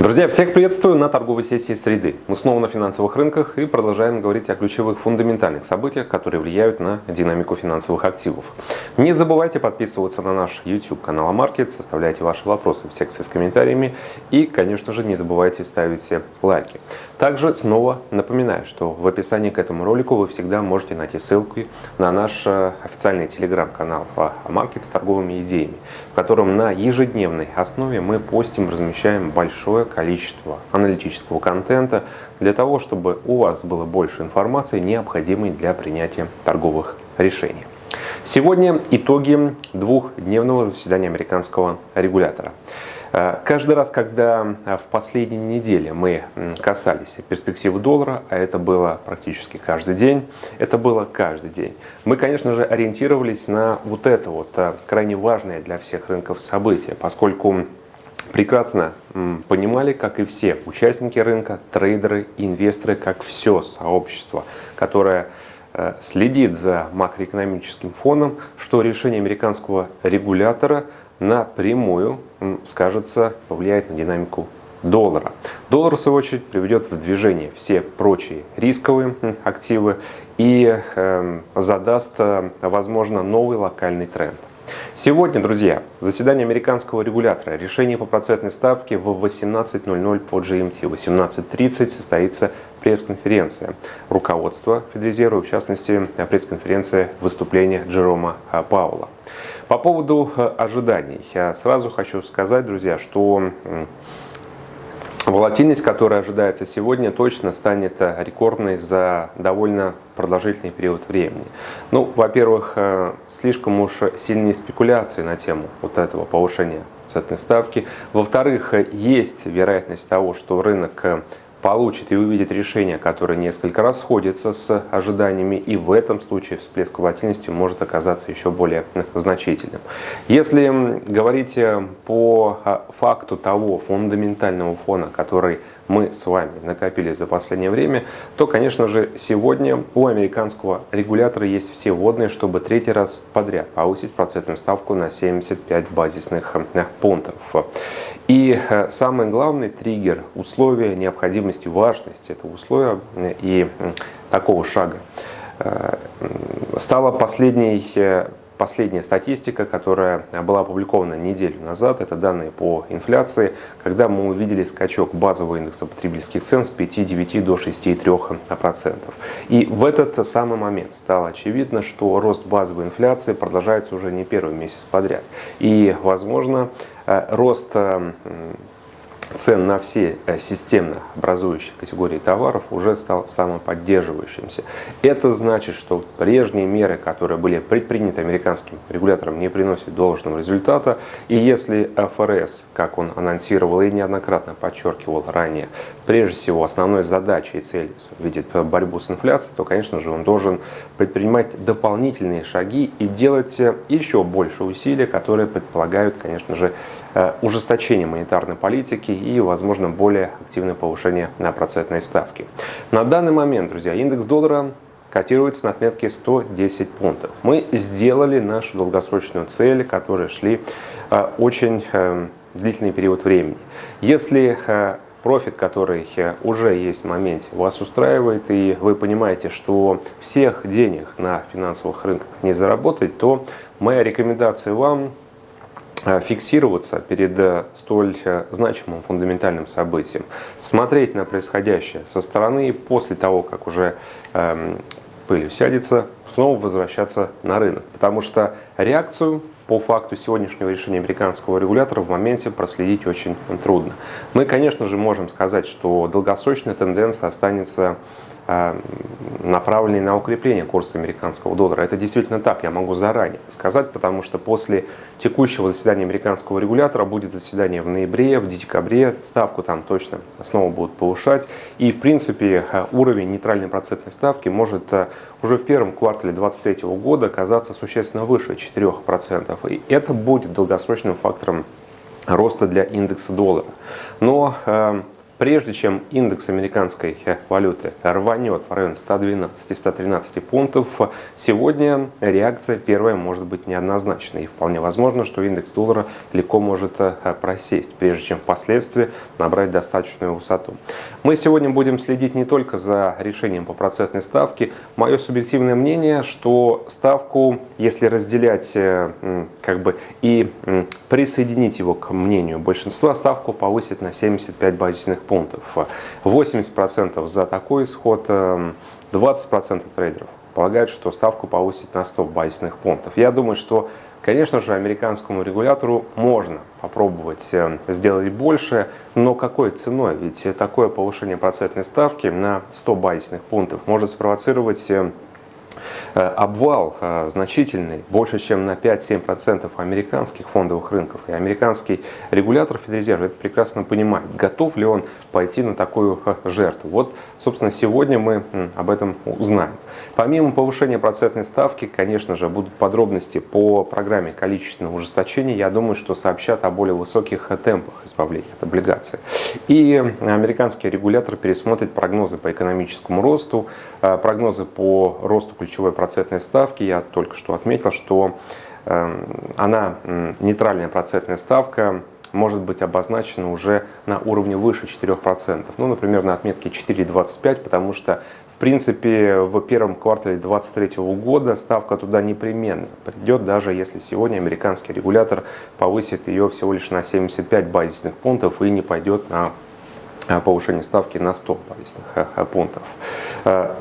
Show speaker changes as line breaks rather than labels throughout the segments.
Друзья, всех приветствую на торговой сессии среды. Мы снова на финансовых рынках и продолжаем говорить о ключевых фундаментальных событиях, которые влияют на динамику финансовых активов. Не забывайте подписываться на наш YouTube канал Амаркет, составляйте ваши вопросы в секции с комментариями и, конечно же, не забывайте ставить лайки. Также снова напоминаю, что в описании к этому ролику вы всегда можете найти ссылку на наш э, официальный телеграм-канал Амаркет с торговыми идеями, в котором на ежедневной основе мы постим, размещаем большое количество аналитического контента для того, чтобы у вас было больше информации, необходимой для принятия торговых решений. Сегодня итоги двухдневного заседания американского регулятора. Э, каждый раз, когда э, в последней неделе мы касались перспективы доллара, а это было практически каждый день, это было каждый день, мы, конечно же, ориентировались на вот это вот э, крайне важное для всех рынков событие, поскольку прекрасно понимали, как и все участники рынка, трейдеры, инвесторы, как все сообщество, которое следит за макроэкономическим фоном, что решение американского регулятора напрямую скажется, повлияет на динамику доллара. Доллар, в свою очередь, приведет в движение все прочие рисковые активы и э, задаст, э, возможно, новый локальный тренд. Сегодня, друзья, заседание американского регулятора. Решение по процентной ставке в 18.00 по GMT. В 18.30 состоится пресс-конференция руководства Федрезерва, в частности, пресс-конференция выступления Джерома Паула. По поводу э, ожиданий. Я сразу хочу сказать, друзья, что Волатильность, которая ожидается сегодня, точно станет э, рекордной за довольно продолжительный период времени. Ну, во-первых, э, слишком уж сильные спекуляции на тему вот этого повышения центной ставки. Во-вторых, есть вероятность того, что рынок получит и увидит решение, которое несколько расходится с ожиданиями, и в этом случае всплеск волатильности может оказаться еще более значительным. Если говорить э, по а, факту того фундаментального фона, который мы с вами накопили за последнее время, то, конечно же, сегодня у американского регулятора есть все вводные, чтобы третий раз подряд повысить процентную ставку на 75 базисных э, пунктов. И э, самый главный триггер, условия необходимости, важности этого условия э, и такого шага э, стала последней последняя статистика, которая была опубликована неделю назад, это данные по инфляции, когда мы увидели скачок базового индекса потребительских цен с 5,9 до 6,3%. И в этот самый момент стало очевидно, что рост базовой инфляции продолжается уже не первый месяц подряд. И, возможно, э, рост э, цен на все э, системно образующие категории товаров уже стал самоподдерживающимся. Это значит, что прежние меры, которые были предприняты американским регулятором, не приносят должного результата. И если ФРС, как он анонсировал и неоднократно подчеркивал ранее, прежде всего основной задачей и целью видит борьбу с инфляцией, то, конечно же, он должен предпринимать дополнительные шаги и делать еще больше усилий, которые предполагают, конечно же, Э, ужесточение монетарной политики и, возможно, более активное повышение на процентной ставки. На данный момент, друзья, индекс доллара котируется на отметке 110 пунктов. Мы сделали нашу долгосрочную цель, которые шли э, очень э, длительный период времени. Если профит, который уже есть в моменте, вас устраивает, и вы понимаете, что всех денег на финансовых рынках не заработать, то моя рекомендация вам Э, фиксироваться перед э, столь э, значимым фундаментальным событием, смотреть на происходящее со стороны и после того, как уже эм, пыль усядется, снова возвращаться на рынок. Потому что реакцию по факту сегодняшнего решения американского регулятора в моменте проследить очень трудно. Мы, конечно же, можем сказать, что долгосрочная тенденция останется направленный на укрепление курса американского доллара. Это действительно так, я могу заранее сказать, потому что после текущего заседания американского регулятора будет заседание в ноябре, в декабре, ставку там точно снова будут повышать. И, в принципе, э, уровень нейтральной процентной ставки может э, уже в первом квартале 2023 года оказаться существенно выше 4%. И это будет долгосрочным фактором роста для индекса доллара. Но прежде чем индекс американской валюты рванет в район 112-113 пунктов, сегодня реакция первая может быть неоднозначной. И вполне возможно, что индекс доллара легко может просесть, прежде чем впоследствии набрать достаточную высоту. Мы сегодня будем следить не только за решением по процентной ставке. Мое субъективное мнение, что ставку, если разделять как бы и присоединить его к мнению большинства, ставку повысит на 75 базисных пунктов. 80% за такой исход, 20% эм, трейдеров полагают, что ставку повысить на 100 базисных пунктов. Я думаю, что, конечно же, американскому регулятору можно попробовать эм, сделать больше, но какой ценой? Ведь такое повышение процентной ставки на 100 базисных пунктов может спровоцировать Э, обвал э, значительный, больше чем на 5-7% американских фондовых рынков. И американский регулятор Федрезерва это прекрасно понимает, готов ли он пойти на такую э, жертву. Вот, собственно, сегодня мы об этом узнаем. Помимо повышения процентной ставки, конечно же, будут подробности по программе количественного ужесточения. Я думаю, что сообщат о более высоких темпах избавления от облигаций. И американский регулятор пересмотрит прогнозы по экономическому росту, прогнозы по росту ключевой процентной ставки. Я только что отметил, что эм, она, нейтральная процентная ставка, может быть обозначена уже на уровне выше 4%. Ну, например, на отметке 4,25, потому что, в принципе, в первом квартале 2023 года ставка туда непременно придет, даже если сегодня американский регулятор повысит ее всего лишь на 75 базисных пунктов и не пойдет на повышение ставки на 100 базисных э, э, пунктов.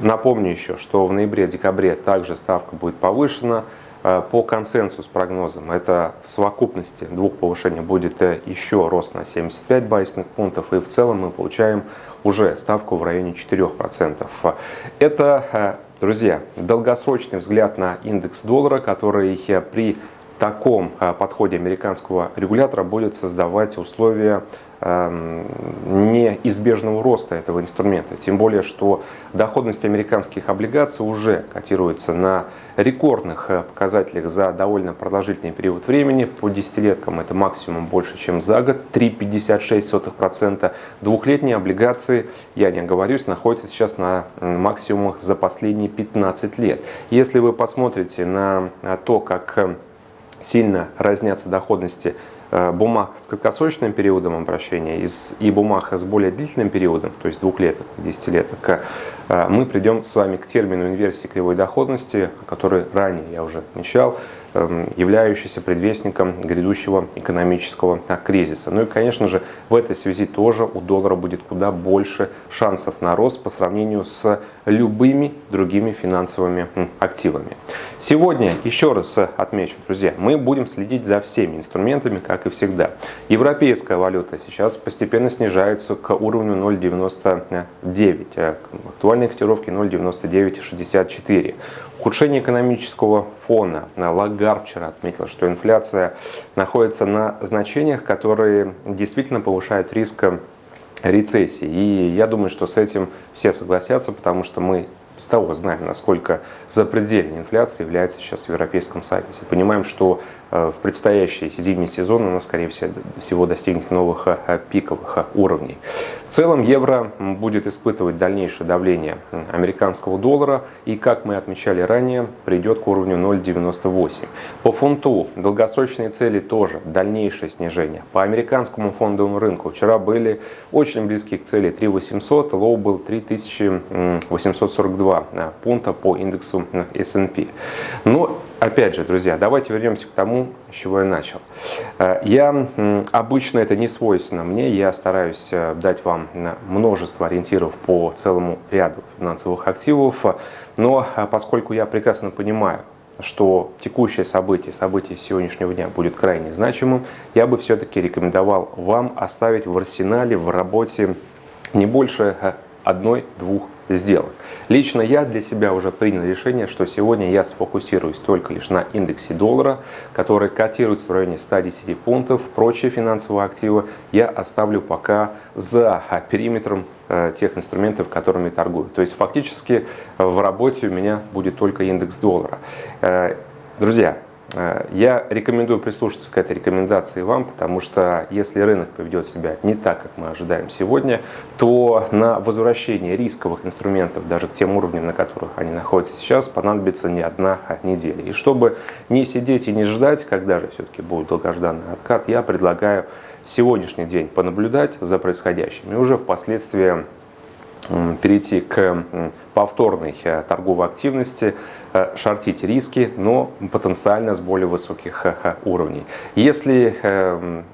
Напомню еще, что в ноябре-декабре также ставка будет повышена. По консенсус прогнозам это в совокупности двух повышений будет еще рост на 75 базисных пунктов и в целом мы получаем уже ставку в районе 4%. Это, друзья, долгосрочный взгляд на индекс доллара, который при таком подходе американского регулятора будет создавать условия Эм, неизбежного роста этого инструмента. Тем более, что доходность американских облигаций уже котируется на рекордных э, показателях за довольно продолжительный период времени. По десятилеткам это максимум больше, чем за год. 3,56%. Двухлетние облигации, я не оговорюсь, находятся сейчас на максимумах за последние 15 лет. Если вы посмотрите на то, как э, сильно разнятся доходности Э, бумаг с краткосрочным периодом обращения и бумаг с более длительным периодом, то есть двухлеток, десятилеток, э, мы придем с вами к термину инверсии кривой доходности, который ранее я уже отмечал, являющийся предвестником грядущего экономического кризиса. Ну и, конечно же, в этой связи тоже у доллара будет куда больше шансов на рост по сравнению с любыми другими финансовыми активами. Сегодня, еще раз отмечу, друзья, мы будем следить за всеми инструментами, как и всегда. Европейская валюта сейчас постепенно снижается к уровню 0,99, а актуальной котировки 0,9964. Ухудшение экономического фона. Лагард вчера отметил, что инфляция находится на значениях, которые действительно повышают риск рецессии. И я думаю, что с этим все согласятся, потому что мы с того знаем, насколько запредельной инфляция является сейчас в Европейском Союзе. Понимаем, что в предстоящий зимний сезон она, скорее всего, достигнет новых э, пиковых э, уровней. В целом евро будет испытывать дальнейшее давление американского доллара и, как мы отмечали ранее, придет к уровню 0,98. По фунту долгосрочные цели тоже дальнейшее снижение. По американскому фондовому рынку вчера были очень близки к цели 3800, low был 3842 пункта по индексу S&P. Но Опять же, друзья, давайте вернемся к тому, с чего я начал. Э, я обычно это не свойственно мне, я стараюсь э, дать вам э, множество ориентиров по целому ряду финансовых активов, но поскольку я прекрасно понимаю, что текущее событие, событие сегодняшнего дня будет крайне значимым, я бы все-таки рекомендовал вам оставить в арсенале, в работе не больше одной-двух сделок. Лично я для себя уже принял решение, что сегодня я сфокусируюсь только лишь на индексе доллара, который котируется в районе 110 пунктов. Прочие финансовые активы я оставлю пока за периметром э, тех инструментов, которыми торгую. То есть фактически в работе у меня будет только индекс доллара. Э, друзья, я рекомендую прислушаться к этой рекомендации вам, потому что если рынок поведет себя не так, как мы ожидаем сегодня, то на возвращение рисковых инструментов даже к тем уровням, на которых они находятся сейчас, понадобится не одна неделя. И чтобы не сидеть и не ждать, когда же все-таки будет долгожданный откат, я предлагаю сегодняшний день понаблюдать за происходящим и уже впоследствии перейти к повторной э, торговой активности, э, шортить риски, но потенциально с более высоких э, уровней. Если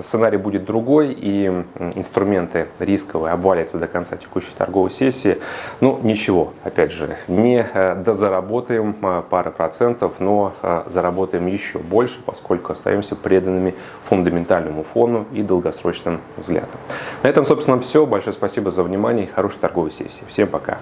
сценарий будет другой и инструменты рисковые обвалятся до конца текущей торговой сессии, ну ничего, опять же, не дозаработаем пары процентов, но заработаем еще больше, поскольку остаемся преданными фундаментальному фону и долгосрочным взглядам. На этом, собственно, все. Большое спасибо за внимание и хорошей торговой сессии. Всем пока!